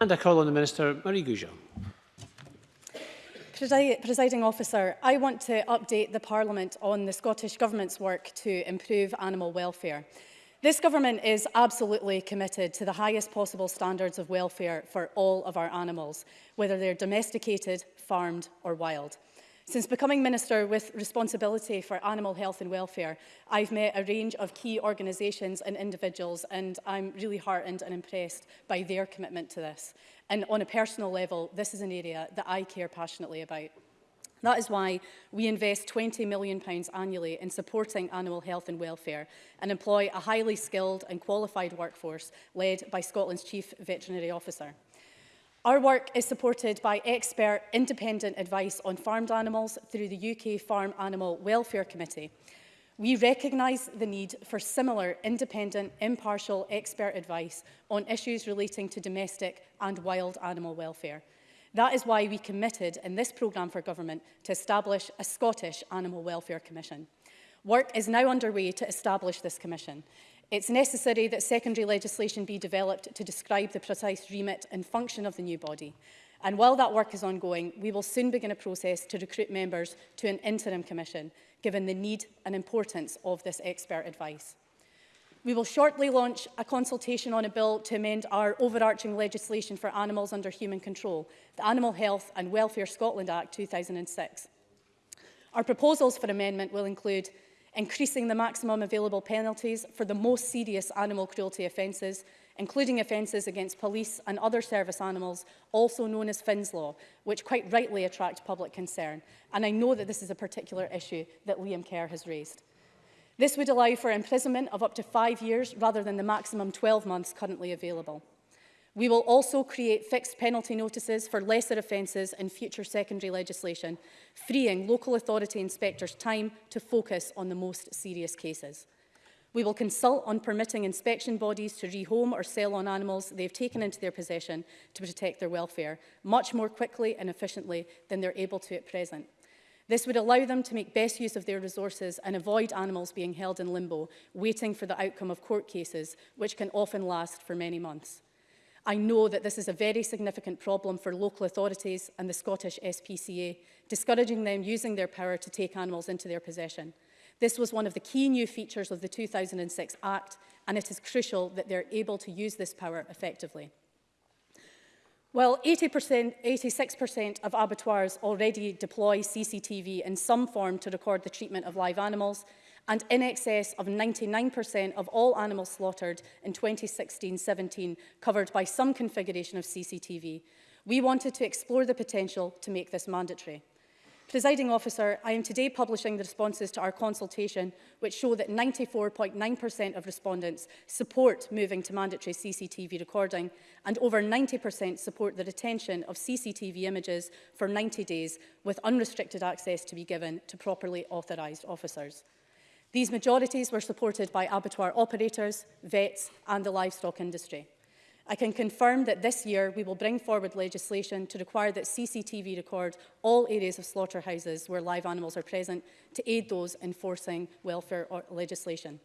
And I call on the Minister, Marie Goujon. Presiding officer, I want to update the Parliament on the Scottish Government's work to improve animal welfare. This government is absolutely committed to the highest possible standards of welfare for all of our animals, whether they're domesticated, farmed or wild. Since becoming Minister with responsibility for animal health and welfare, I've met a range of key organisations and individuals and I'm really heartened and impressed by their commitment to this. And on a personal level, this is an area that I care passionately about. That is why we invest £20 million annually in supporting animal health and welfare and employ a highly skilled and qualified workforce led by Scotland's Chief Veterinary Officer. Our work is supported by expert independent advice on farmed animals through the UK Farm Animal Welfare Committee. We recognise the need for similar independent, impartial expert advice on issues relating to domestic and wild animal welfare. That is why we committed in this programme for government to establish a Scottish Animal Welfare Commission. Work is now underway to establish this commission. It's necessary that secondary legislation be developed to describe the precise remit and function of the new body. And while that work is ongoing, we will soon begin a process to recruit members to an interim commission, given the need and importance of this expert advice. We will shortly launch a consultation on a bill to amend our overarching legislation for animals under human control, the Animal Health and Welfare Scotland Act 2006. Our proposals for amendment will include increasing the maximum available penalties for the most serious animal cruelty offences, including offences against police and other service animals, also known as Finn's Law, which quite rightly attract public concern. And I know that this is a particular issue that Liam Kerr has raised. This would allow for imprisonment of up to five years rather than the maximum 12 months currently available. We will also create fixed penalty notices for lesser offences in future secondary legislation, freeing local authority inspectors time to focus on the most serious cases. We will consult on permitting inspection bodies to rehome or sell on animals they've taken into their possession to protect their welfare much more quickly and efficiently than they're able to at present. This would allow them to make best use of their resources and avoid animals being held in limbo, waiting for the outcome of court cases, which can often last for many months. I know that this is a very significant problem for local authorities and the Scottish SPCA, discouraging them using their power to take animals into their possession. This was one of the key new features of the 2006 Act, and it is crucial that they're able to use this power effectively. While 86% of abattoirs already deploy CCTV in some form to record the treatment of live animals, and in excess of 99% of all animals slaughtered in 2016-17 covered by some configuration of CCTV. We wanted to explore the potential to make this mandatory. Presiding officer, I am today publishing the responses to our consultation, which show that 94.9% of respondents support moving to mandatory CCTV recording, and over 90% support the retention of CCTV images for 90 days, with unrestricted access to be given to properly authorised officers. These majorities were supported by abattoir operators, vets and the livestock industry. I can confirm that this year we will bring forward legislation to require that CCTV record all areas of slaughterhouses where live animals are present to aid those enforcing welfare legislation.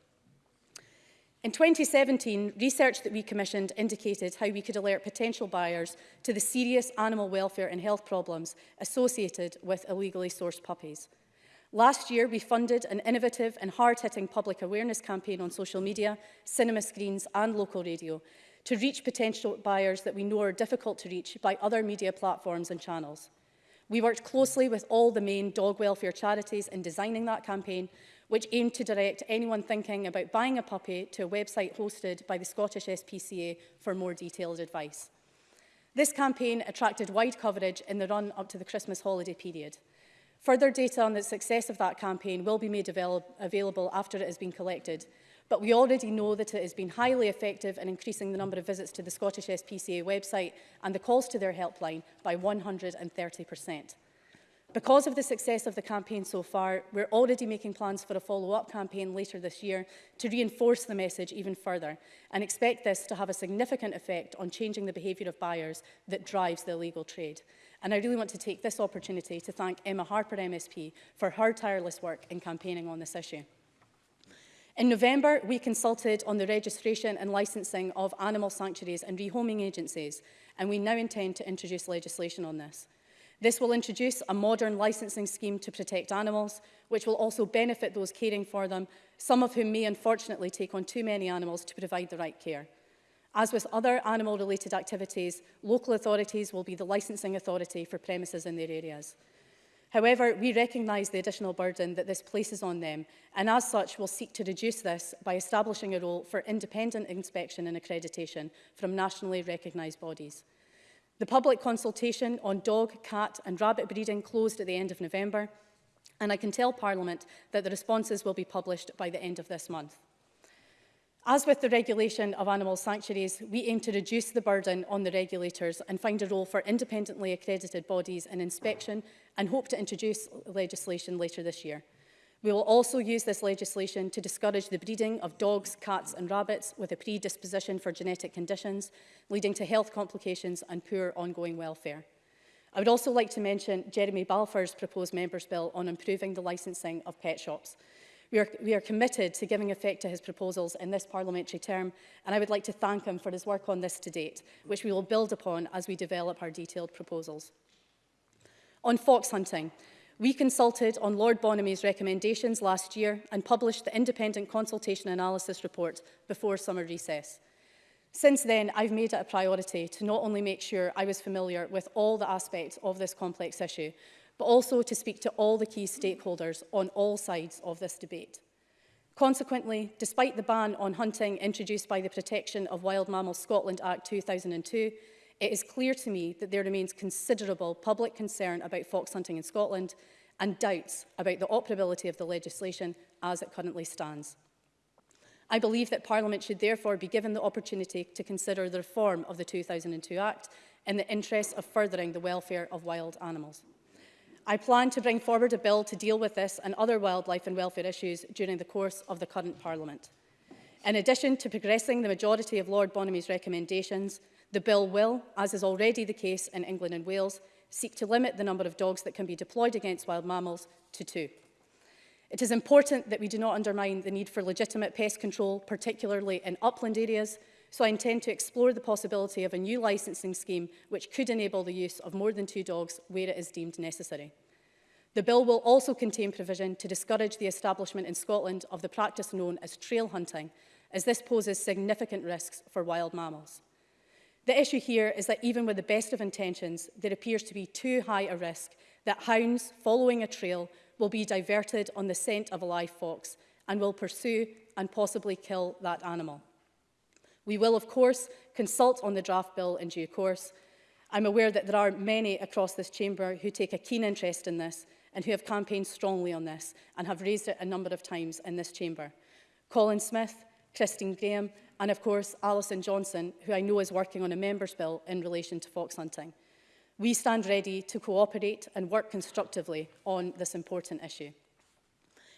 In 2017, research that we commissioned indicated how we could alert potential buyers to the serious animal welfare and health problems associated with illegally sourced puppies. Last year, we funded an innovative and hard-hitting public awareness campaign on social media, cinema screens and local radio to reach potential buyers that we know are difficult to reach by other media platforms and channels. We worked closely with all the main dog welfare charities in designing that campaign, which aimed to direct anyone thinking about buying a puppy to a website hosted by the Scottish SPCA for more detailed advice. This campaign attracted wide coverage in the run up to the Christmas holiday period. Further data on the success of that campaign will be made available after it has been collected, but we already know that it has been highly effective in increasing the number of visits to the Scottish SPCA website and the calls to their helpline by 130%. Because of the success of the campaign so far, we're already making plans for a follow-up campaign later this year to reinforce the message even further and expect this to have a significant effect on changing the behaviour of buyers that drives the illegal trade. And I really want to take this opportunity to thank Emma Harper MSP for her tireless work in campaigning on this issue. In November, we consulted on the registration and licensing of animal sanctuaries and rehoming agencies, and we now intend to introduce legislation on this. This will introduce a modern licensing scheme to protect animals, which will also benefit those caring for them, some of whom may unfortunately take on too many animals to provide the right care. As with other animal-related activities, local authorities will be the licensing authority for premises in their areas. However, we recognise the additional burden that this places on them and as such will seek to reduce this by establishing a role for independent inspection and accreditation from nationally recognised bodies. The public consultation on dog, cat and rabbit breeding closed at the end of November and I can tell Parliament that the responses will be published by the end of this month. As with the regulation of animal sanctuaries, we aim to reduce the burden on the regulators and find a role for independently accredited bodies in inspection and hope to introduce legislation later this year. We will also use this legislation to discourage the breeding of dogs, cats and rabbits with a predisposition for genetic conditions, leading to health complications and poor ongoing welfare. I would also like to mention Jeremy Balfour's proposed Members' Bill on improving the licensing of pet shops. We are, we are committed to giving effect to his proposals in this parliamentary term, and I would like to thank him for his work on this to date, which we will build upon as we develop our detailed proposals. On fox hunting, we consulted on Lord Bonamy's recommendations last year and published the independent consultation analysis report before summer recess. Since then, I've made it a priority to not only make sure I was familiar with all the aspects of this complex issue, but also to speak to all the key stakeholders on all sides of this debate. Consequently, despite the ban on hunting introduced by the Protection of Wild Mammals Scotland Act 2002, it is clear to me that there remains considerable public concern about fox hunting in Scotland and doubts about the operability of the legislation as it currently stands. I believe that Parliament should therefore be given the opportunity to consider the reform of the 2002 Act in the interest of furthering the welfare of wild animals. I plan to bring forward a bill to deal with this and other wildlife and welfare issues during the course of the current Parliament. In addition to progressing the majority of Lord Bonamy's recommendations, the bill will, as is already the case in England and Wales, seek to limit the number of dogs that can be deployed against wild mammals to two. It is important that we do not undermine the need for legitimate pest control, particularly in upland areas, so I intend to explore the possibility of a new licensing scheme which could enable the use of more than two dogs where it is deemed necessary. The bill will also contain provision to discourage the establishment in Scotland of the practice known as trail hunting, as this poses significant risks for wild mammals. The issue here is that even with the best of intentions, there appears to be too high a risk that hounds following a trail will be diverted on the scent of a live fox and will pursue and possibly kill that animal. We will, of course, consult on the draft bill in due course. I'm aware that there are many across this chamber who take a keen interest in this and who have campaigned strongly on this and have raised it a number of times in this chamber. Colin Smith, Christine Graham and of course Alison Johnson, who I know is working on a member's bill in relation to fox hunting. We stand ready to cooperate and work constructively on this important issue.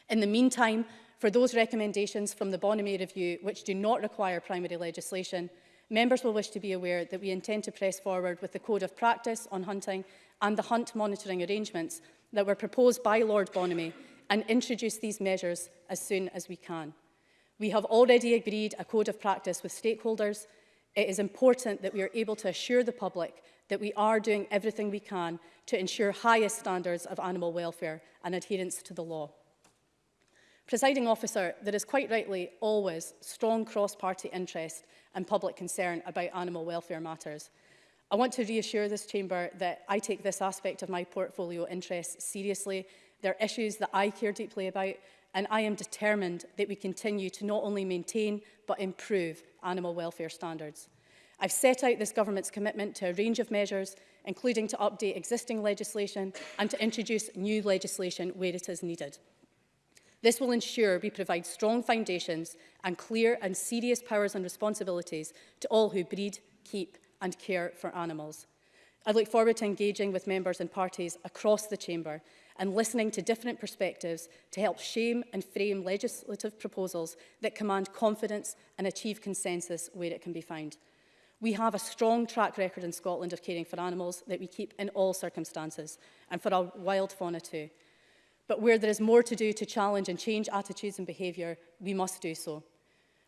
In the meantime, for those recommendations from the Bonamy Review which do not require primary legislation, members will wish to be aware that we intend to press forward with the Code of Practice on Hunting and the hunt monitoring arrangements that were proposed by Lord Bonamy and introduce these measures as soon as we can. We have already agreed a code of practice with stakeholders. It is important that we are able to assure the public that we are doing everything we can to ensure highest standards of animal welfare and adherence to the law. Presiding officer, there is quite rightly always strong cross-party interest and public concern about animal welfare matters. I want to reassure this chamber that I take this aspect of my portfolio interests seriously. They're issues that I care deeply about and I am determined that we continue to not only maintain but improve animal welfare standards. I've set out this government's commitment to a range of measures, including to update existing legislation and to introduce new legislation where it is needed. This will ensure we provide strong foundations and clear and serious powers and responsibilities to all who breed, keep and care for animals. I look forward to engaging with members and parties across the Chamber and listening to different perspectives to help shame and frame legislative proposals that command confidence and achieve consensus where it can be found. We have a strong track record in Scotland of caring for animals that we keep in all circumstances and for our wild fauna too. But where there is more to do to challenge and change attitudes and behaviour, we must do so.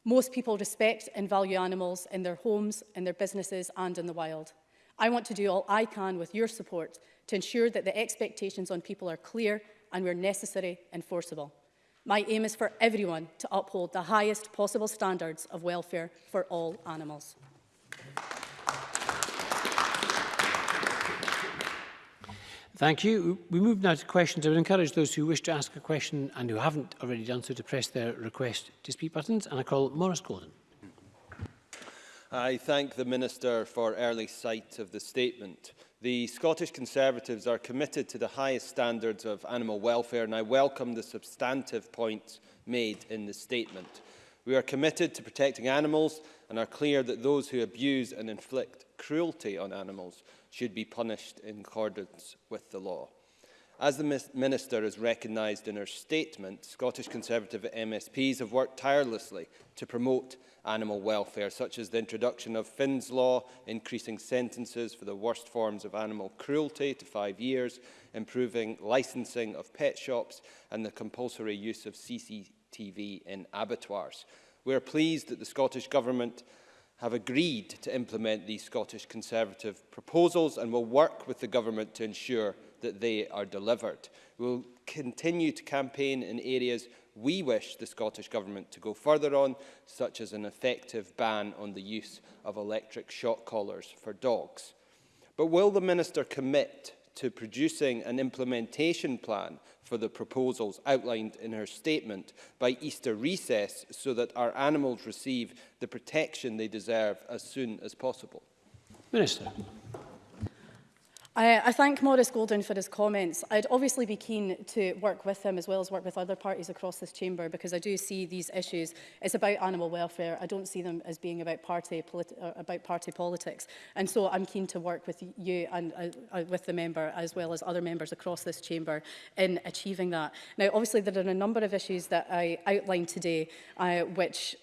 Most people respect and value animals in their homes, in their businesses and in the wild. I want to do all I can with your support to ensure that the expectations on people are clear and where necessary, enforceable. My aim is for everyone to uphold the highest possible standards of welfare for all animals. Thank you. We move now to questions. I would encourage those who wish to ask a question and who haven't already done so to press their request to speak buttons. And I call Morris Gordon. I thank the Minister for early sight of the statement. The Scottish Conservatives are committed to the highest standards of animal welfare and I welcome the substantive points made in the statement. We are committed to protecting animals and are clear that those who abuse and inflict cruelty on animals should be punished in accordance with the law. As the Minister has recognised in her statement, Scottish Conservative MSPs have worked tirelessly to promote animal welfare, such as the introduction of Finn's Law, increasing sentences for the worst forms of animal cruelty to five years, improving licensing of pet shops and the compulsory use of CCTV in abattoirs. We are pleased that the Scottish Government have agreed to implement these Scottish Conservative proposals and will work with the government to ensure that they are delivered. We will continue to campaign in areas we wish the Scottish Government to go further on, such as an effective ban on the use of electric shock collars for dogs. But will the Minister commit to producing an implementation plan for the proposals outlined in her statement by Easter recess so that our animals receive the protection they deserve as soon as possible? Minister. I, I thank Maurice Golden for his comments. I'd obviously be keen to work with him as well as work with other parties across this chamber because I do see these issues It's about animal welfare. I don't see them as being about party, uh, about party politics. And so I'm keen to work with you and uh, uh, with the member as well as other members across this chamber in achieving that. Now, obviously, there are a number of issues that I outlined today uh, which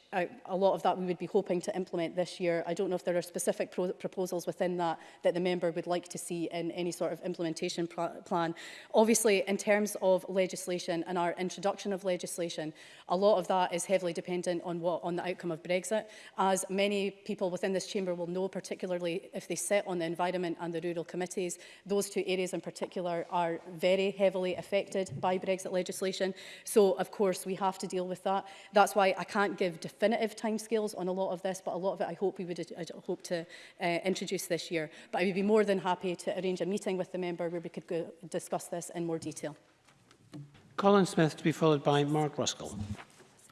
a lot of that we would be hoping to implement this year. I don't know if there are specific pro proposals within that that the member would like to see in any sort of implementation plan. Obviously, in terms of legislation and our introduction of legislation, a lot of that is heavily dependent on what on the outcome of Brexit. As many people within this chamber will know, particularly if they sit on the environment and the rural committees, those two areas in particular are very heavily affected by Brexit legislation. So, of course, we have to deal with that. That's why I can't give definitive timescales on a lot of this, but a lot of it I hope we would I hope to uh, introduce this year. But I would be more than happy to arrange a meeting with the member where we could go discuss this in more detail. Colin Smith to be followed by Mark Ruskell.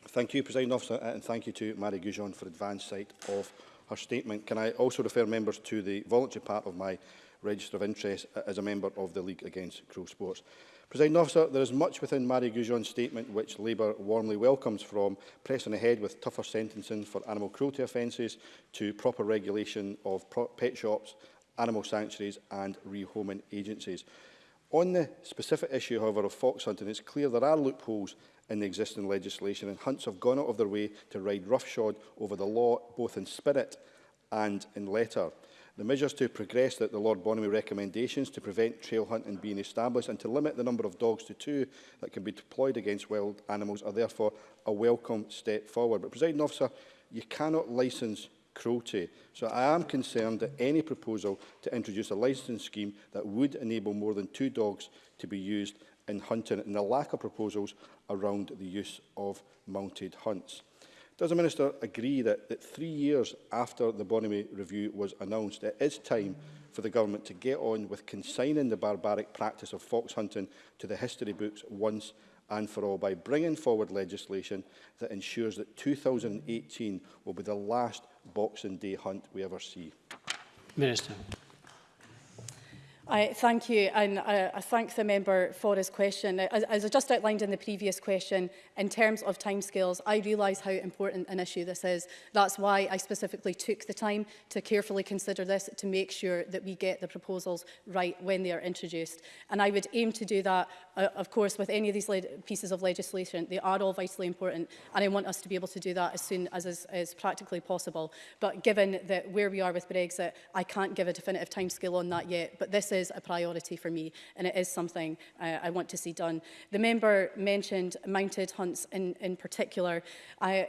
Thank you, President Officer, and thank you to Mary Goujon for advance sight of her statement. Can I also refer members to the voluntary part of my register of interest uh, as a member of the League Against Cruel Sports? President officer, there is much within Marie Goujon's statement which Labour warmly welcomes from pressing ahead with tougher sentencing for animal cruelty offences to proper regulation of pro pet shops, animal sanctuaries and rehoming agencies. On the specific issue, however, of fox hunting, it's clear there are loopholes in the existing legislation and hunts have gone out of their way to ride roughshod over the law both in spirit and in letter. The measures to progress that the Lord Bonamy recommendations to prevent trail hunting being established and to limit the number of dogs to two that can be deployed against wild animals are therefore a welcome step forward. But, Presiding Officer, you cannot license cruelty. So I am concerned that any proposal to introduce a licensing scheme that would enable more than two dogs to be used in hunting and the lack of proposals around the use of mounted hunts. Does the Minister agree that, that three years after the Bonamy Review was announced, it is time for the government to get on with consigning the barbaric practice of fox hunting to the history books once and for all by bringing forward legislation that ensures that 2018 will be the last Boxing Day hunt we ever see? Minister. I thank you and I, I thank the member for his question. As, as I just outlined in the previous question, in terms of timescales, I realise how important an issue this is. That's why I specifically took the time to carefully consider this to make sure that we get the proposals right when they are introduced. And I would aim to do that, uh, of course, with any of these pieces of legislation. They are all vitally important and I want us to be able to do that as soon as is, is practically possible. But given that where we are with Brexit, I can't give a definitive timescale on that yet. But this is a priority for me and it is something uh, I want to see done. The member mentioned mounted hunts in, in particular. I,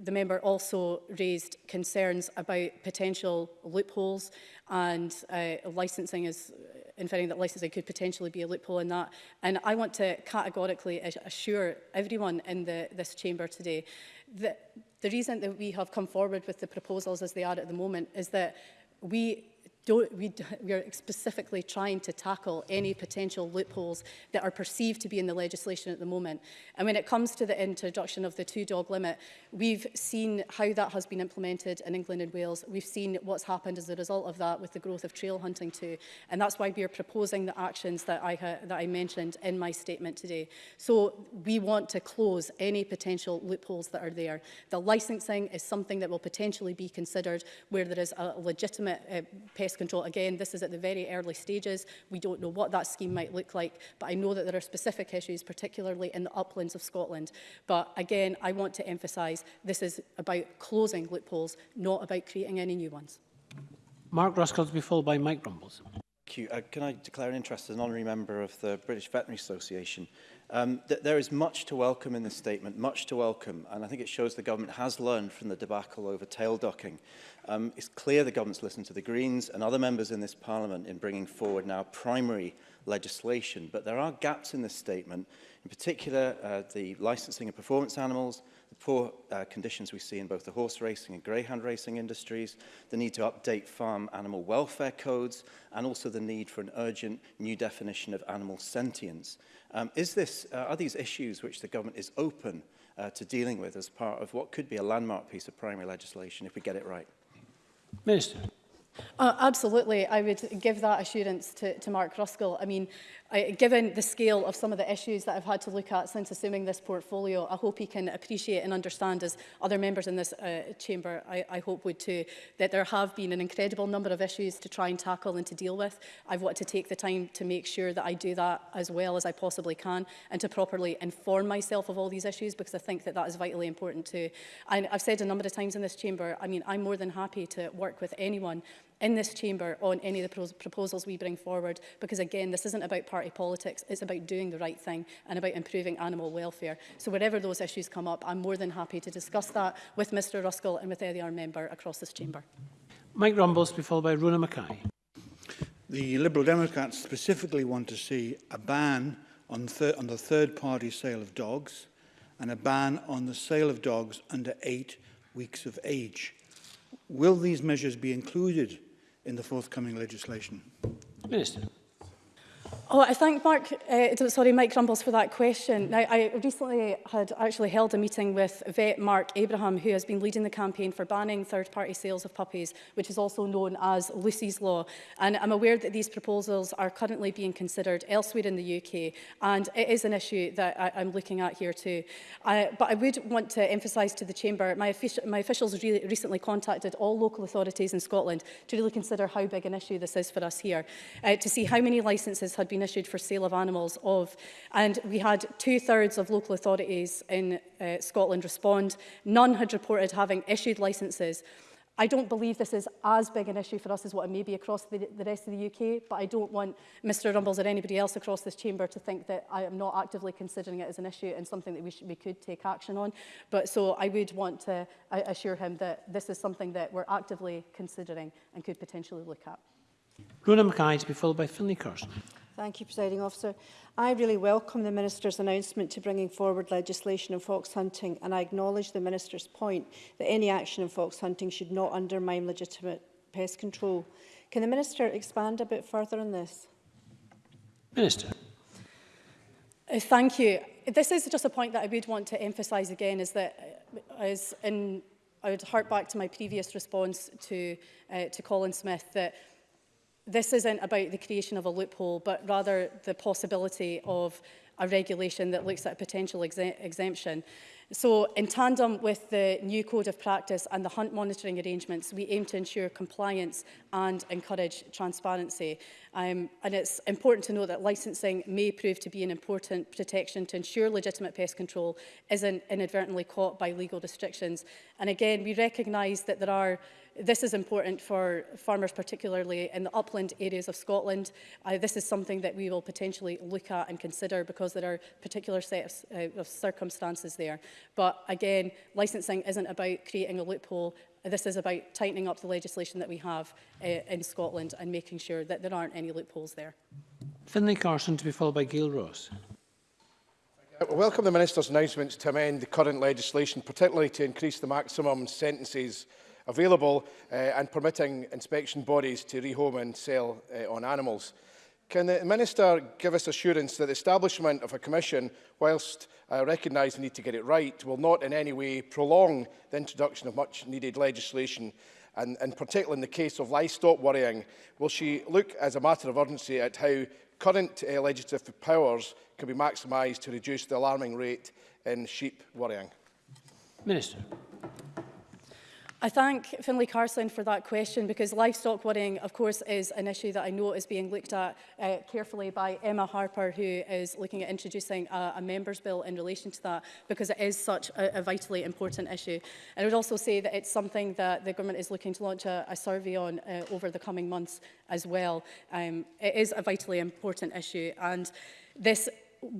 the member also raised concerns about potential loopholes and uh, licensing is uh, inferring that licensing could potentially be a loophole in that. And I want to categorically assure everyone in the, this chamber today that the reason that we have come forward with the proposals as they are at the moment is that we don't, we, we are specifically trying to tackle any mm. potential loopholes that are perceived to be in the legislation at the moment. And when it comes to the introduction of the two-dog limit, we've seen how that has been implemented in England and Wales. We've seen what's happened as a result of that with the growth of trail hunting too. And that's why we are proposing the actions that I, that I mentioned in my statement today. So we want to close any potential loopholes that are there. The licensing is something that will potentially be considered where there is a legitimate uh, pest pest control. Again, this is at the very early stages. We don't know what that scheme might look like, but I know that there are specific issues, particularly in the uplands of Scotland. But again, I want to emphasise this is about closing loopholes, not about creating any new ones. Mark Ruskell to be followed by Mike Rumbles. Thank you. Uh, can I declare an interest as an honorary member of the British Veterinary Association? Um, th there is much to welcome in this statement, much to welcome, and I think it shows the government has learned from the debacle over tail docking. Um, it's clear the government's listened to the Greens and other members in this parliament in bringing forward now primary legislation, but there are gaps in this statement, in particular uh, the licensing of performance animals, the poor uh, conditions we see in both the horse racing and greyhound racing industries, the need to update farm animal welfare codes, and also the need for an urgent new definition of animal sentience. Um, is this, uh, are these issues which the government is open uh, to dealing with as part of what could be a landmark piece of primary legislation if we get it right? Minister. Uh, absolutely. I would give that assurance to, to Mark Ruskell. I mean, I, given the scale of some of the issues that I've had to look at since assuming this portfolio, I hope he can appreciate and understand, as other members in this uh, chamber I, I hope would too, that there have been an incredible number of issues to try and tackle and to deal with. I've wanted to take the time to make sure that I do that as well as I possibly can and to properly inform myself of all these issues because I think that that is vitally important too. And I've said a number of times in this chamber, I mean, I'm more than happy to work with anyone in this chamber on any of the pro proposals we bring forward because again this isn't about party politics it's about doing the right thing and about improving animal welfare so wherever those issues come up I'm more than happy to discuss that with Mr Ruskell and with any other member across this chamber. Mike Rumbles be followed by Runa Mackay. The Liberal Democrats specifically want to see a ban on, thir on the third party sale of dogs and a ban on the sale of dogs under eight weeks of age. Will these measures be included in the forthcoming legislation? Minister. Oh, I thank Mark, uh, sorry, Mike Rumbles for that question. Now, I recently had actually held a meeting with vet Mark Abraham, who has been leading the campaign for banning third-party sales of puppies, which is also known as Lucy's Law. And I'm aware that these proposals are currently being considered elsewhere in the UK, and it is an issue that I, I'm looking at here too. I, but I would want to emphasise to the Chamber, my, offici my officials re recently contacted all local authorities in Scotland to really consider how big an issue this is for us here, uh, to see how many licences had been been issued for sale of animals of. And we had two-thirds of local authorities in uh, Scotland respond. None had reported having issued licences. I don't believe this is as big an issue for us as what it may be across the, the rest of the UK, but I don't want Mr Rumbles or anybody else across this chamber to think that I am not actively considering it as an issue and something that we, should, we could take action on. But so I would want to uh, assure him that this is something that we're actively considering and could potentially look at. Rona Mackay to be followed by Finley Carson. Thank you, Presiding Officer. I really welcome the Minister's announcement to bringing forward legislation on fox hunting and I acknowledge the Minister's point that any action on fox hunting should not undermine legitimate pest control. Can the Minister expand a bit further on this? Minister. Uh, thank you. This is just a point that I would want to emphasise again is that as uh, in I would hark back to my previous response to uh, to Colin Smith that this isn't about the creation of a loophole, but rather the possibility of a regulation that looks at a potential exemption. So in tandem with the new code of practice and the hunt monitoring arrangements, we aim to ensure compliance and encourage transparency. Um, and it's important to note that licensing may prove to be an important protection to ensure legitimate pest control isn't inadvertently caught by legal restrictions. And again, we recognise that there are This is important for farmers, particularly in the upland areas of Scotland. Uh, this is something that we will potentially look at and consider because there are particular sets uh, of circumstances there. But again, licensing isn't about creating a loophole. This is about tightening up the legislation that we have uh, in Scotland and making sure that there aren't any loopholes there. Finlay Carson to be followed by Gail Ross. I welcome the Minister's announcements to amend the current legislation, particularly to increase the maximum sentences available uh, and permitting inspection bodies to rehome and sell uh, on animals. Can the Minister give us assurance that the establishment of a commission, whilst I uh, recognise the need to get it right, will not in any way prolong the introduction of much-needed legislation and, in particular, in the case of livestock worrying, will she look as a matter of urgency at how current uh, legislative powers can be maximised to reduce the alarming rate in sheep worrying? Minister. I thank Finlay Carson for that question because livestock worrying, of course, is an issue that I know is being looked at uh, carefully by Emma Harper, who is looking at introducing a, a member's bill in relation to that because it is such a, a vitally important issue. And I would also say that it's something that the government is looking to launch a, a survey on uh, over the coming months as well. Um, it is a vitally important issue and this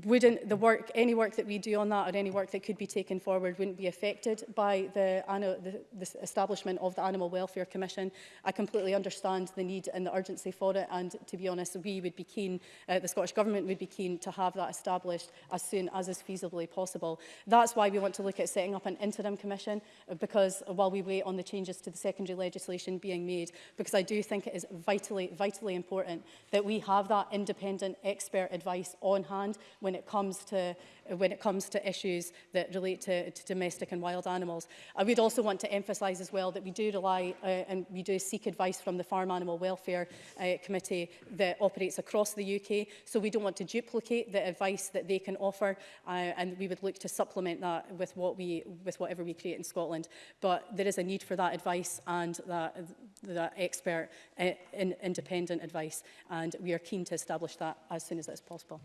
wouldn't the work, any work that we do on that or any work that could be taken forward wouldn't be affected by the, the, the establishment of the Animal Welfare Commission. I completely understand the need and the urgency for it and to be honest we would be keen, uh, the Scottish Government would be keen to have that established as soon as is feasibly possible. That's why we want to look at setting up an interim commission because while we wait on the changes to the secondary legislation being made because I do think it is vitally, vitally important that we have that independent expert advice on hand when it comes to, uh, when it comes to issues that relate to, to domestic and wild animals. I would also want to emphasize as well that we do rely uh, and we do seek advice from the Farm Animal Welfare uh, Committee that operates across the UK. So we don't want to duplicate the advice that they can offer uh, and we would look to supplement that with, what we, with whatever we create in Scotland. But there is a need for that advice and that, that expert uh, in, independent advice and we are keen to establish that as soon as that is possible.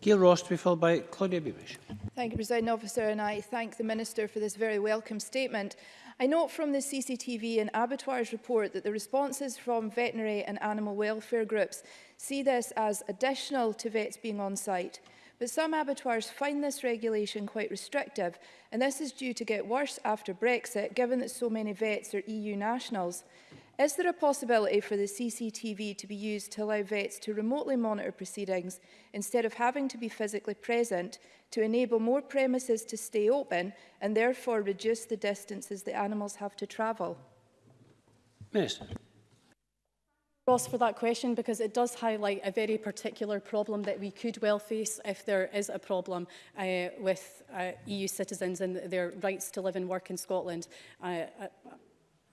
Gail Ross to be followed by Claudia Beamish. Thank you, President Officer, and I thank the Minister for this very welcome statement. I note from the CCTV and Abattoirs report that the responses from veterinary and animal welfare groups see this as additional to vets being on site. But some abattoirs find this regulation quite restrictive, and this is due to get worse after Brexit, given that so many vets are EU nationals. Is there a possibility for the CCTV to be used to allow vets to remotely monitor proceedings instead of having to be physically present to enable more premises to stay open and therefore reduce the distances the animals have to travel? Minister. Ross for that question because it does highlight a very particular problem that we could well face if there is a problem uh, with uh, EU citizens and their rights to live and work in Scotland. Uh, uh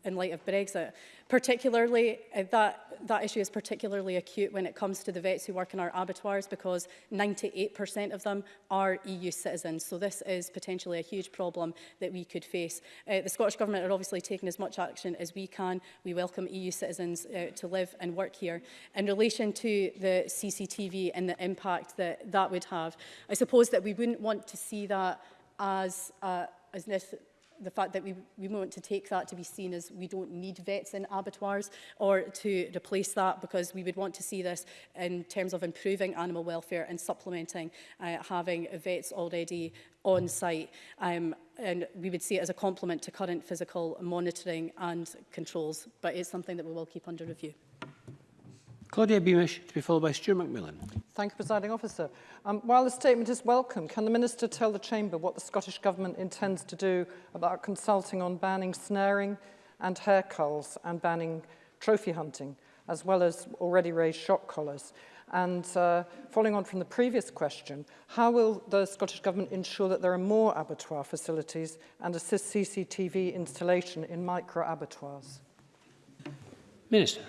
in light of Brexit. Particularly, uh, that, that issue is particularly acute when it comes to the vets who work in our abattoirs because 98% of them are EU citizens. So this is potentially a huge problem that we could face. Uh, the Scottish Government are obviously taking as much action as we can. We welcome EU citizens uh, to live and work here. In relation to the CCTV and the impact that that would have, I suppose that we wouldn't want to see that as, uh, as necessary the fact that we, we want to take that to be seen as we don't need vets in abattoirs or to replace that because we would want to see this in terms of improving animal welfare and supplementing uh, having vets already on site um, and we would see it as a complement to current physical monitoring and controls but it's something that we will keep under review. Claudia Beamish to be followed by Stuart McMillan. Thank you, Presiding Officer. Um, while the statement is welcome, can the Minister tell the Chamber what the Scottish Government intends to do about consulting on banning snaring and hair culls and banning trophy hunting, as well as already raised shot collars? And uh, following on from the previous question, how will the Scottish Government ensure that there are more abattoir facilities and assist CCTV installation in micro abattoirs? Minister.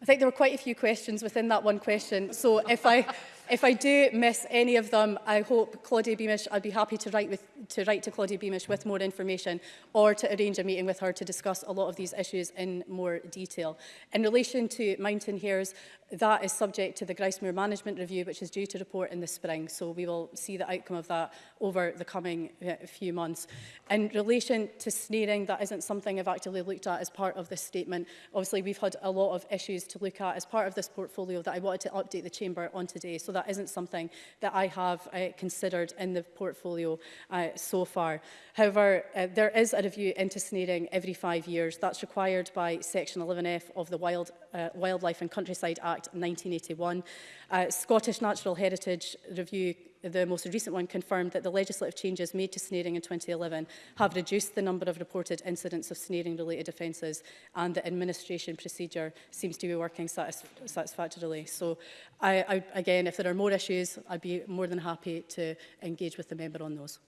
I think there were quite a few questions within that one question. So if I, if I do miss any of them, I hope Claudia Beamish, I'd be happy to write, with, to write to Claudia Beamish with more information or to arrange a meeting with her to discuss a lot of these issues in more detail. In relation to mountain hares, that is subject to the Gristmere Management Review, which is due to report in the spring. So we will see the outcome of that over the coming uh, few months. In relation to snaring, that isn't something I've actively looked at as part of this statement. Obviously, we've had a lot of issues to look at as part of this portfolio that I wanted to update the Chamber on today. So that isn't something that I have uh, considered in the portfolio uh, so far. However, uh, there is a review into snaring every five years. That's required by Section 11F of the Wild, uh, Wildlife and Countryside Act Act 1981. Uh, Scottish Natural Heritage Review the most recent one confirmed that the legislative changes made to snaring in 2011 have reduced the number of reported incidents of snaring related offences and the administration procedure seems to be working satis satisfactorily. So I, I, again, if there are more issues, I'd be more than happy to engage with the member on those.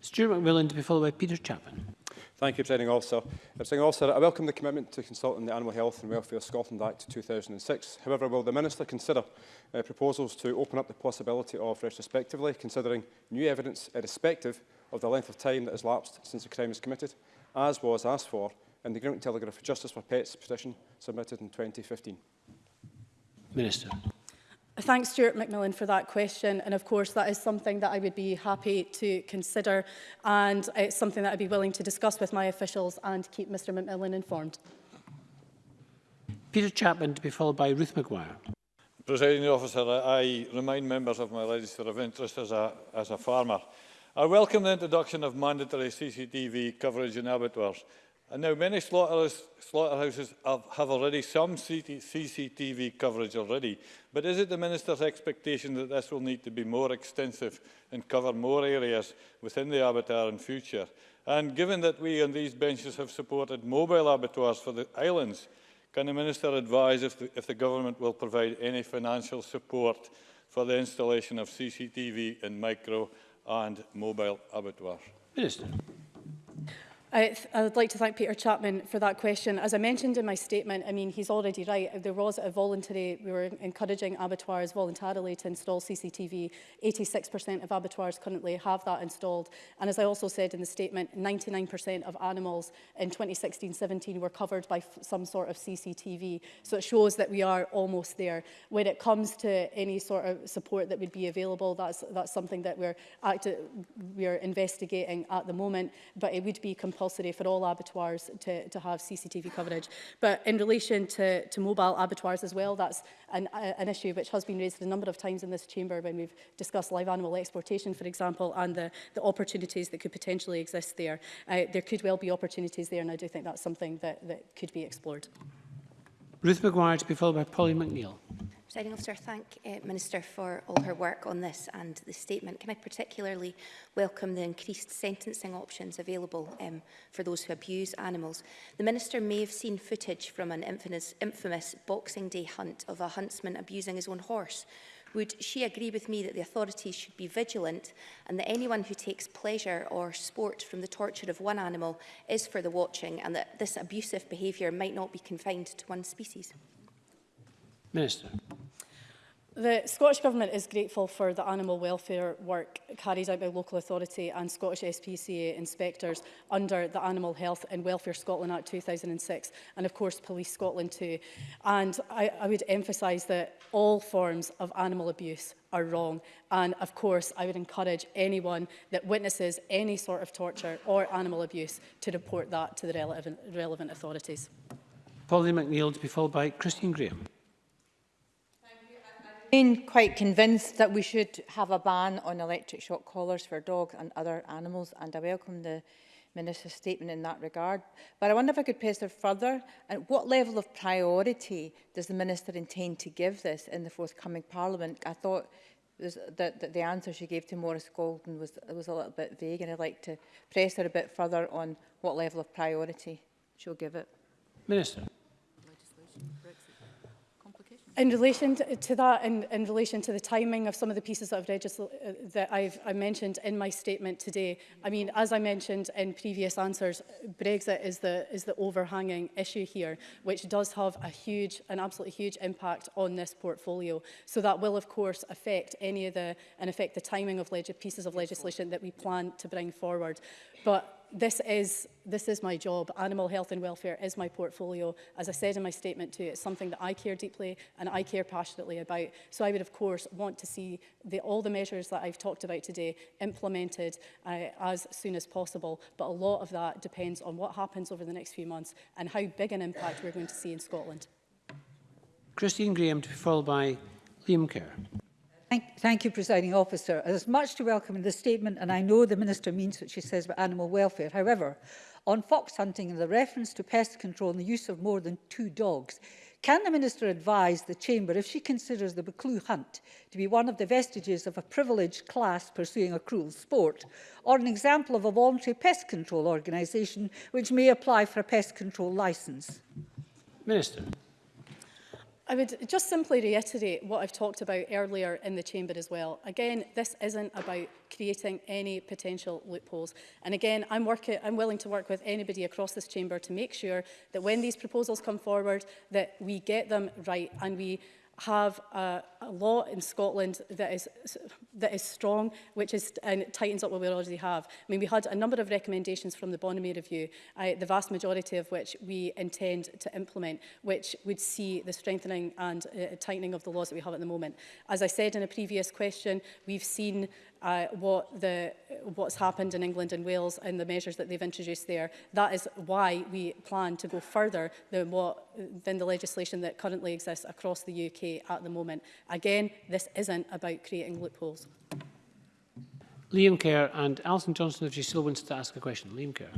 Stuart McMillan to be followed by Peter Chapman. Thank you, Presiding Officer. Presiding Officer, I welcome the commitment to consulting the Animal Health and Welfare Scotland Act 2006. However, will the Minister consider uh, proposals to open up the possibility of retrospectively considering new evidence irrespective of the length of time that has lapsed since the crime was committed, as was asked for in the Grimmick Telegraph Justice for Pets petition submitted in 2015? Minister. Thanks, Stuart McMillan, for that question. And of course, that is something that I would be happy to consider. And it's something that I'd be willing to discuss with my officials and keep Mr McMillan informed. Peter Chapman to be followed by Ruth McGuire. Presiding officer, I remind members of my register of interest as a, as a farmer. I welcome the introduction of mandatory CCTV coverage in abattoirs And now many slaughterhouses have, have already some CCTV coverage already, but is it the Minister's expectation that this will need to be more extensive and cover more areas within the abattoir in future? And given that we on these benches have supported mobile abattoirs for the islands, can the Minister advise if the, if the Government will provide any financial support for the installation of CCTV in micro and mobile abattoirs? Minister. I, I would like to thank Peter Chapman for that question. As I mentioned in my statement, I mean, he's already right. There was a voluntary, we were encouraging abattoirs voluntarily to install CCTV. 86% of abattoirs currently have that installed. And as I also said in the statement, 99% of animals in 2016-17 were covered by some sort of CCTV. So it shows that we are almost there. When it comes to any sort of support that would be available, that's, that's something that we're, active, we're investigating at the moment, but it would be completely compulsory for all abattoirs to, to have CCTV coverage. But in relation to, to mobile abattoirs as well, that's an, uh, an issue which has been raised a number of times in this chamber when we've discussed live animal exportation, for example, and the, the opportunities that could potentially exist there. Uh, there could well be opportunities there, and I do think that's something that, that could be explored. Ruth McGuire to be followed by Polly McNeill. Presiding officer, I thank uh, Minister for all her work on this and the statement. Can I particularly welcome the increased sentencing options available um, for those who abuse animals? The Minister may have seen footage from an infamous, infamous Boxing Day hunt of a huntsman abusing his own horse. Would she agree with me that the authorities should be vigilant and that anyone who takes pleasure or sport from the torture of one animal is for the watching and that this abusive behaviour might not be confined to one species? Minister. The Scottish Government is grateful for the animal welfare work carried out by local authority and Scottish SPCA inspectors under the Animal Health and Welfare Scotland Act 2006 and of course Police Scotland too. And I, I would emphasise that all forms of animal abuse are wrong. And of course, I would encourage anyone that witnesses any sort of torture or animal abuse to report that to the relevant, relevant authorities. Polly McNeill to be followed by Christine Graham remain quite convinced that we should have a ban on electric shock collars for dogs and other animals, and I welcome the Minister's statement in that regard. But I wonder if I could press her further. and what level of priority does the Minister intend to give this in the forthcoming Parliament? I thought that, the, the answer she gave to Morris Golden was, was a little bit vague, and I'd like to press her a bit further on what level of priority she'll give it. Minister. In relation to that, in, in relation to the timing of some of the pieces that I've uh, that I've I mentioned in my statement today, I mean, as I mentioned in previous answers, Brexit is the is the overhanging issue here, which does have a huge, an absolutely huge impact on this portfolio. So that will, of course, affect any of the and affect the timing of pieces of legislation that we plan to bring forward. But this is, this is my job. Animal health and welfare is my portfolio. As I said in my statement too, it's something that I care deeply and I care passionately about. So I would, of course, want to see the, all the measures that I've talked about today implemented uh, as soon as possible. But a lot of that depends on what happens over the next few months and how big an impact we're going to see in Scotland. Christine Graham to be followed by Liam Kerr. Thank, thank you, Presiding Officer. There's much to welcome in the statement, and I know the Minister means what she says about animal welfare. However, on fox hunting and the reference to pest control and the use of more than two dogs, Can the Minister advise the Chamber if she considers the Buccleuch hunt to be one of the vestiges of a privileged class pursuing a cruel sport, or an example of a voluntary pest control organisation which may apply for a pest control licence? Minister. I would just simply reiterate what I've talked about earlier in the chamber as well. Again, this isn't about creating any potential loopholes. And again, I'm, work I'm willing to work with anybody across this chamber to make sure that when these proposals come forward, that we get them right and we have a a law in Scotland that is, that is strong, which is, and tightens up what we already have. I mean, we had a number of recommendations from the Bonamy Review, uh, the vast majority of which we intend to implement, which would see the strengthening and uh, tightening of the laws that we have at the moment. As I said in a previous question, we've seen uh, what the, what's happened in England and Wales and the measures that they've introduced there. That is why we plan to go further than, what, than the legislation that currently exists across the UK at the moment. Again, this isn't about creating loopholes. Liam Kerr and Alison Johnson, if she still wants to ask a question. Liam Kerr.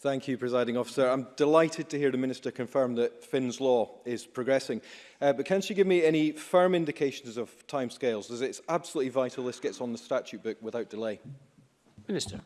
Thank you, Presiding Officer. I'm delighted to hear the Minister confirm that Finn's law is progressing. Uh, but can she give me any firm indications of timescales, as it's absolutely vital this gets on the statute book without delay? Minister.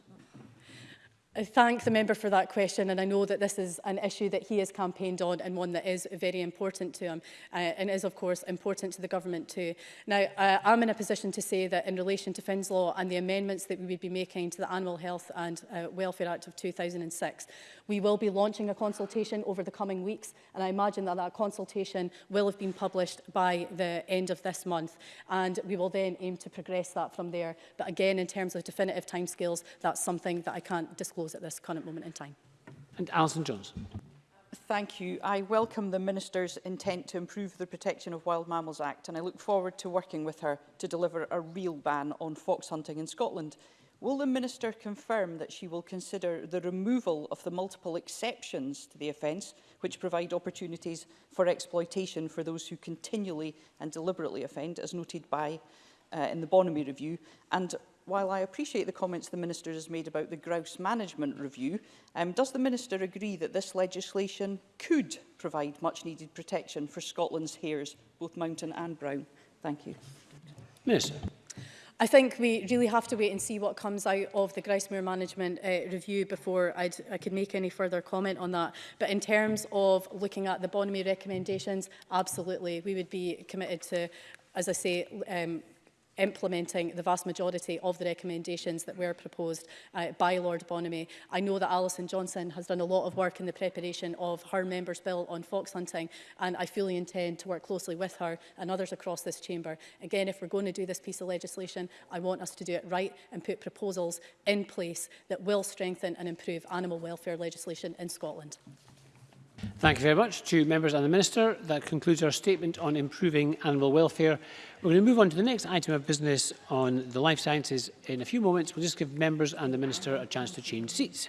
I thank the member for that question and I know that this is an issue that he has campaigned on and one that is very important to him uh, and is of course important to the government too. Now uh, I'm in a position to say that in relation to Finn's law and the amendments that we would be making to the Animal Health and uh, Welfare Act of 2006 We will be launching a consultation over the coming weeks, and I imagine that that consultation will have been published by the end of this month. And we will then aim to progress that from there. But again, in terms of definitive timescales, that's something that I can't disclose at this current moment in time. And Alison Johnson. Thank you. I welcome the Minister's intent to improve the Protection of Wild Mammals Act and I look forward to working with her to deliver a real ban on fox hunting in Scotland. Will the Minister confirm that she will consider the removal of the multiple exceptions to the offence which provide opportunities for exploitation for those who continually and deliberately offend, as noted by uh, in the Bonamy Review? And while I appreciate the comments the Minister has made about the grouse management review, um, does the Minister agree that this legislation could provide much-needed protection for Scotland's hares, both mountain and brown? Thank you. Minister. I think we really have to wait and see what comes out of the Gristmere Management uh, Review before I'd, i could make any further comment on that. But in terms of looking at the Bonamy recommendations, absolutely, we would be committed to as I say, um, implementing the vast majority of the recommendations that were proposed uh, by Lord Bonamy. I know that Alison Johnson has done a lot of work in the preparation of her member's bill on fox hunting and I fully intend to work closely with her and others across this chamber. Again, if we're going to do this piece of legislation, I want us to do it right and put proposals in place that will strengthen and improve animal welfare legislation in Scotland. Thank you very much to members and the Minister. That concludes our statement on improving animal welfare. We're going to move on to the next item of business on the life sciences in a few moments. We'll just give members and the Minister a chance to change seats.